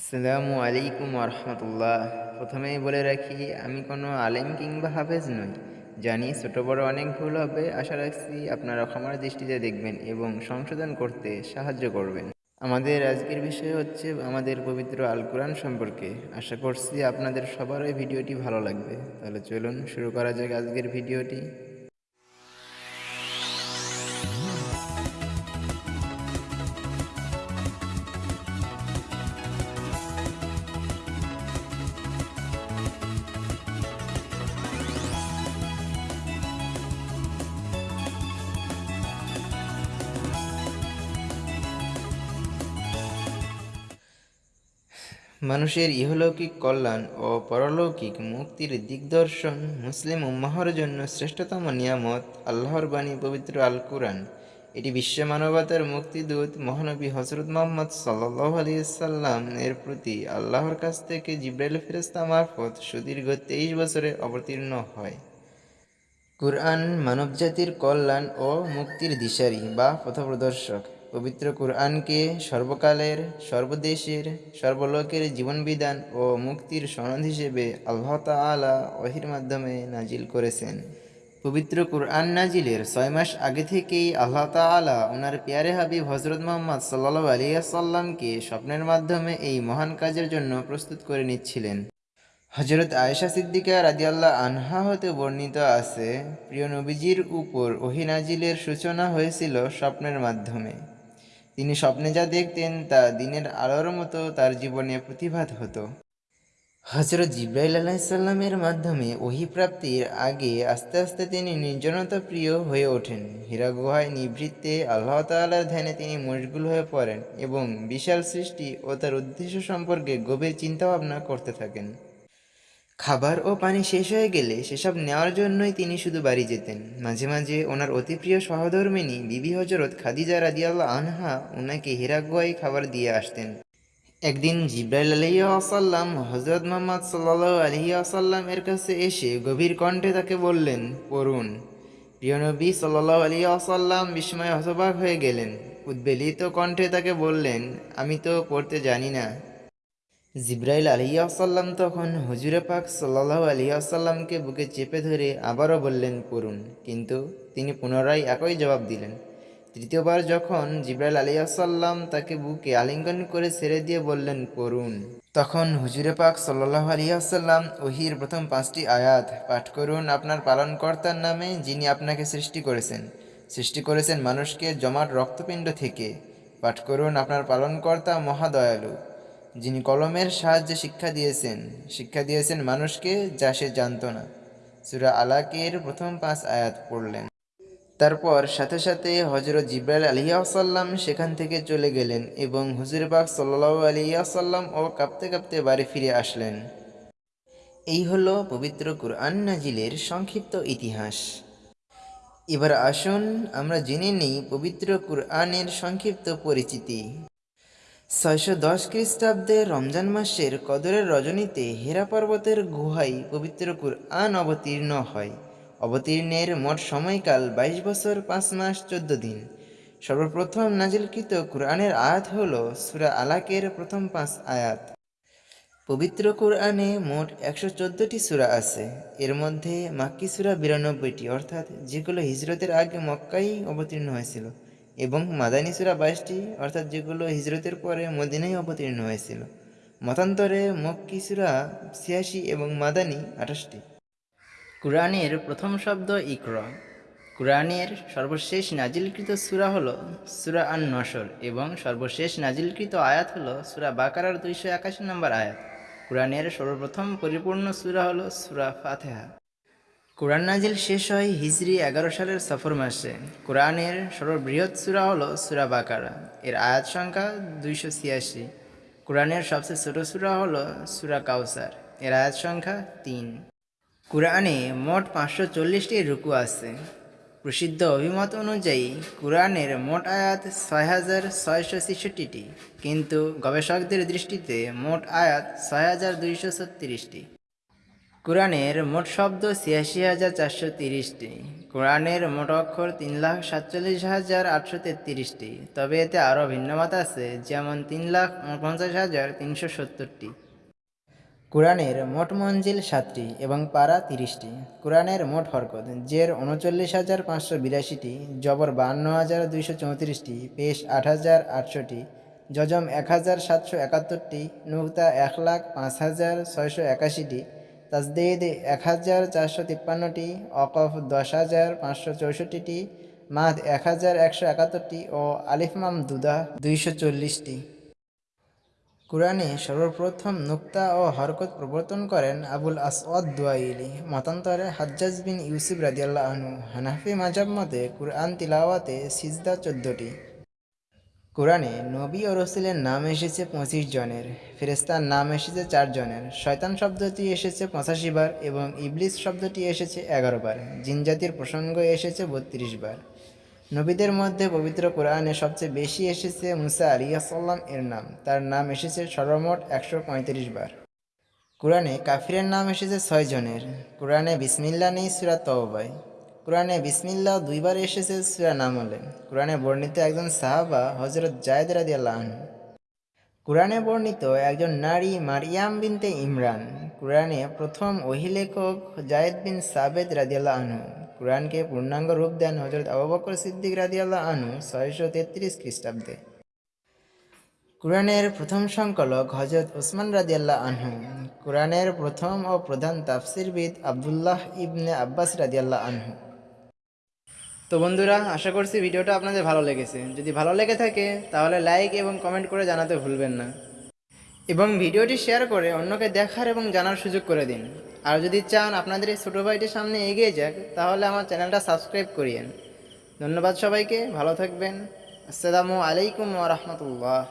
আসসালামু আলাইকুম রহমতুল্লাহ প্রথমেই বলে রাখি, আমি কোনো আলেম কিংবা হাফেজ নই। জানি ছোটো বড় অনেক ভুল হবে, আশা রাখছি আপনারা ক্ষমার দৃষ্টিতে দেখবেন এবং সংশোধন করতে সাহায্য করবেন। আমাদের আজকের বিষয় হচ্ছে আমাদের পবিত্র আল কোরআন সম্পর্কে। আশা করছি আপনাদের সবারই ভিডিওটি ভালো লাগবে। তাহলে চলুন শুরু করা যাক আজকের ভিডিওটি। মানুষের ইহলৌকিক কল্যাণ ও পরলৌকিক মুক্তির দিগদর্শন মুসলিম উম্মাহর জন্য শ্রেষ্ঠতম নিয়ামত, আল্লাহর বাণী পবিত্র আল কুরআন এটি বিশ্ব মানবতার মুক্তিদূত মহানবী হজরত মোহাম্মদ সাল্লাহ আলিয়াল্লাম এর প্রতি আল্লাহর কাছ থেকে জিব্রাইল ফেরেস্তা মারফত সুদীর্ঘ তেইশ বছরে অবতীর্ণ হয়। কুরআন মানবজাতির কল্যাণ ও মুক্তির দিশারি বা পথপ্রদর্শক। পবিত্র কুরআনকে সর্বকালের, সর্বদেশের, সর্বলোকের জীবনবিধান ও মুক্তির সনদ হিসেবে আল্লাহ তালা ওহির মাধ্যমে নাজিল করেছেন। পবিত্র কুরআন নাজিলের ছয় মাস আগে থেকেই আল্লাহ তালা ওনার পেয়ারে হাবিব হজরত মোহাম্মদ সাল্লা আলিয়াসাল্লামকে স্বপ্নের মাধ্যমে এই মহান কাজের জন্য প্রস্তুত করে নিচ্ছিলেন। হজরত আয়েশা সিদ্দিকা রাজিয়াল্লাহ আনহা হতে বর্ণিত আছে, প্রিয় নবীজির উপর ওহিনাজিলের সূচনা হয়েছিল স্বপ্নের মাধ্যমে। তিনি স্বপ্নে যা দেখতেন তা দিনের আলোর মতো তার জীবনে প্রতিভাত হতো। হজরত জিব্রাইল আলাহিসাল্লামের মাধ্যমে ওহি প্রাপ্তির আগে আস্তে আস্তে তিনি নির্জনতা প্রিয় হয়ে ওঠেন। হীরা গুহায় নিবৃত্তে আল্লাহ তাল্লার ধ্যানে তিনি মশগুল হয়ে পড়েন এবং বিশাল সৃষ্টি ও তার উদ্দেশ্য সম্পর্কে গভীর চিন্তাভাবনা করতে থাকেন। খাবার ও পানি শেষ হয়ে গেলে সেসব নেওয়ার জন্যই তিনি শুধু বাড়ি যেতেন। মাঝে মাঝে ওনার অতি প্রিয় সহধর্মিনী বিবি হজরত খাদিজা রাদিয়াল্লাহ আনহা ওনাকে হিরাগুয়াই খাবার দিয়ে আসতেন। একদিন জিব্রাইল আলহি আসাল্লাম হজরত মোহাম্মদ সাল্লাহ আলহি আসাল্লাম এর কাছে এসে গভীর কণ্ঠে তাকে বললেন, পড়ুন। প্রিয়নবী সাল্লাহ আলী আসাল্লাম বিস্ময়ে হতবাক হয়ে গেলেন। উদ্বেলিত কণ্ঠে তাকে বললেন, আমি তো পড়তে জানি না। জিব্রাইল আলিয়াসাল্লাম তখন হুজুরে পাক সাল্লাহ আলিয়াসাল্লামকে বুকে চেপে ধরে আবারও বললেন পড়ুন কিন্তু তিনি পুনরায় একই জবাব দিলেন। তৃতীয়বার যখন জিব্রাইল আলিয়াসাল্লাম তাকে বুকে আলিঙ্গন করে ছেড়ে দিয়ে বললেন পড়ুন তখন হুজুরে পাক সাল্লাহ আলিয়াসাল্লাম ওহির প্রথম পাঁচটি আয়াত পাঠ করুন আপনার পালনকর্তার নামে যিনি আপনাকে সৃষ্টি করেছেন। সৃষ্টি করেছেন মানুষকে জমাট রক্তপিণ্ড থেকে। পাঠ করুন আপনার পালনকর্তা মহাদয়ালু। যিনি কলমের সাহায্যে শিক্ষা দিয়েছেন শিক্ষা দিয়েছেন মানুষকে যা সে জানত না। সুরা আলাকের প্রথম পাঁচ আয়াত পড়লেন। তারপর সাথে সাথে হজরত জিব্রাইল আলিয়াসাল্লাম সেখান থেকে চলে গেলেন এবং হুজুরবাগ সাল্লাহ আলিয়াসাল্লাম ও কাঁপতে কাঁপতে বাড়ি ফিরে আসলেন। এই হলো পবিত্র কুরআন নাজিলের সংক্ষিপ্ত ইতিহাস। এবার আসুন আমরা জেনে নিই পবিত্র কুরআনের সংক্ষিপ্ত পরিচিতি। ছয়শো দশ খ্রিস্টাব্দে রমজান মাসের কদরের রজনীতে হেরা পর্বতের গুহায় পবিত্র কুরআন অবতীর্ণ হয়। অবতীর্ণের মোট সময়কাল বাইশ বছর পাঁচ মাস চোদ্দ দিন। সর্বপ্রথম নাজিলকৃত কুরআনের আয়াত হল সুরা আলাকের প্রথম পাঁচ আয়াত। পবিত্র কোরআনে মোট একশো চোদ্দোটি সুরা আছে। এর মধ্যে মাক্কি সুরা বিরানব্বইটি, অর্থাৎ যেগুলো হিজরতের আগে মক্কাই অবতীর্ণ হয়েছিল। এবং মাদানী সুরা বাইশটি, অর্থাৎ যেগুলো হিজরতের পরে মদিনায় অবতীর্ণ হয়েছিল। মতান্তরে মক্কি সুরা ছিয়াশি এবং মাদানী আঠাশটি। কোরআনের প্রথম শব্দ ইকর। কুরআনের সর্বশেষ নাজিলকৃত সুরা হল সুরা আন নসর এবং সর্বশেষ নাজিলকৃত আয়াত হল সুরা বাকারার দুইশো একাশি নম্বর আয়াত। কোরআনের সর্বপ্রথম পরিপূর্ণ সুরা হল সুরা ফাতেহা। কোরআন নাজিল শেষ হয় হিজরি এগারো সালের সফর মাসে। কোরআনের সর্ববৃহৎ সুরা হল সুরা বাকারা। এর আয়াত সংখ্যা দুইশো ছিয়াশি। কোরআনের সবচেয়ে ছোট সুরা হল সুরা কাউসার। এর আয়াত সংখ্যা তিন। কোরআনে মোট পাঁচশো চল্লিশটি রুকু আছে। প্রসিদ্ধ অভিমত অনুযায়ী কোরআনের মোট আয়াত ছয় হাজার ছয়শো ছেষট্টিটি। কিন্তু গবেষকদের দৃষ্টিতে মোট আয়াত ছয় হাজার দুইশো ছত্রিশটি। কোরআনের মোট শব্দ ছিয়াশি হাজার চারশো তিরিশটি। কোরআনের মোট অক্ষর তিন লাখ সাতচল্লিশ হাজার আটশো তেত্রিশটি। তবে এতে আরও ভিন্নমত আছে, যেমন তিন লাখ উনপঞ্চাশ হাজার তিনশো সত্তরটি। কোরআনের মোট মঞ্জিল সাতটি এবং পারা তিরিশটি। কোরআনের মোট হরকত, জের উনচল্লিশ হাজার পাঁচশো বিরাশিটি, জবর বাহান্ন হাজার দুইশো চৌত্রিশটি, পেশ আট হাজার আটশোটি যজম এক হাজার সাতশো একাত্তরটি নুক্তা এক লাখ পাঁচ হাজার ছয়শো একাশিটি তাজদিদ এক হাজার চারশো তিপ্পান্নটি অকফ দশ হাজার পাঁচশো চৌষট্টিটি মাদ এক হাজার একশো একাত্তরটি ও আলিফমাম দুদা দুইশো চল্লিশটি। কোরআনে সর্বপ্রথম নুক্তা ও হরকত প্রবর্তন করেন আবুল আসওয়াদ দুয়াইলি মতান্তরে হাজ্জাজ বিন ইউসুফ রাদিয়াল্লাহ আনহু, হানাফি মাজাব মতে কুরআন তিলাওয়াতে সিজদা চোদ্দটি। কোরআনে নবী ও রসুলের নাম এসেছে পঁচিশ জনের ফেরেস্তার নাম এসেছে চার জনের, শয়তান শব্দটি এসেছে পঁচাশি বার এবং ইবলিস শব্দটি এসেছে এগারো বার জিনজাতির প্রসঙ্গ এসেছে বত্রিশ বার। নবীদের মধ্যে পবিত্র কোরআনে সবচেয়ে বেশি এসেছে মুসা আলিয়াসাল্লাম এর নাম, তার নাম এসেছে সর্বমোট একশো পঁয়ত্রিশ বার। কোরআনে কাফিরের নাম এসেছে ছয় জনের, কোরআনে বিসমিল্লা নেই সুরা তওবায়। কোরআনে বিসমিল্লা দুইবার এসেছে সুরা নামলে। কোরআনে বর্ণিত একজন সাহাবা হজরত জায়দ রাদি আল্লাহ কোরআনে বর্ণিত একজন নারী মারিয়াম বিনতে ইমরান। কোরআনে প্রথম ওহিলেখক জায়েদ বিন সাবেদ রাদিয়াল্লাহ আনহু। কোরআনকে পূর্ণাঙ্গ রূপ দেন হজরত আবু সিদ্দিক রাদিয়াল্লাহ আনু ছয়শো তেত্রিশ খ্রিস্টাব্দে। কোরআনের প্রথম সংকলক হজরত ওসমান রাদিয়াল্লাহ আনহু। কোরআনের প্রথম ও প্রধান তাফসিরবিদ আবদুল্লাহ ইবনে আব্বাস রাদিয়াল্লাহ আনহু। তো বন্ধুরা, আশা করছি ভিডিওটা আপনাদের ভালো লেগেছে। যদি ভালো লেগে থাকে, তাহলে লাইক এবং কমেন্ট করে জানাতে ভুলবেন না। এবং ভিডিওটি শেয়ার করে অন্যকে দেখার এবং জানার সুযোগ করে দিন। আর যদি চান আপনাদের এই ছোটো ভাইটির সামনে এগিয়ে যাক, তাহলে আমার চ্যানেলটা সাবস্ক্রাইব করিয়েন। ধন্যবাদ সবাইকে, ভালো থাকবেন। আসসালামু আলাইকুম রাহমাতুল্লাহ।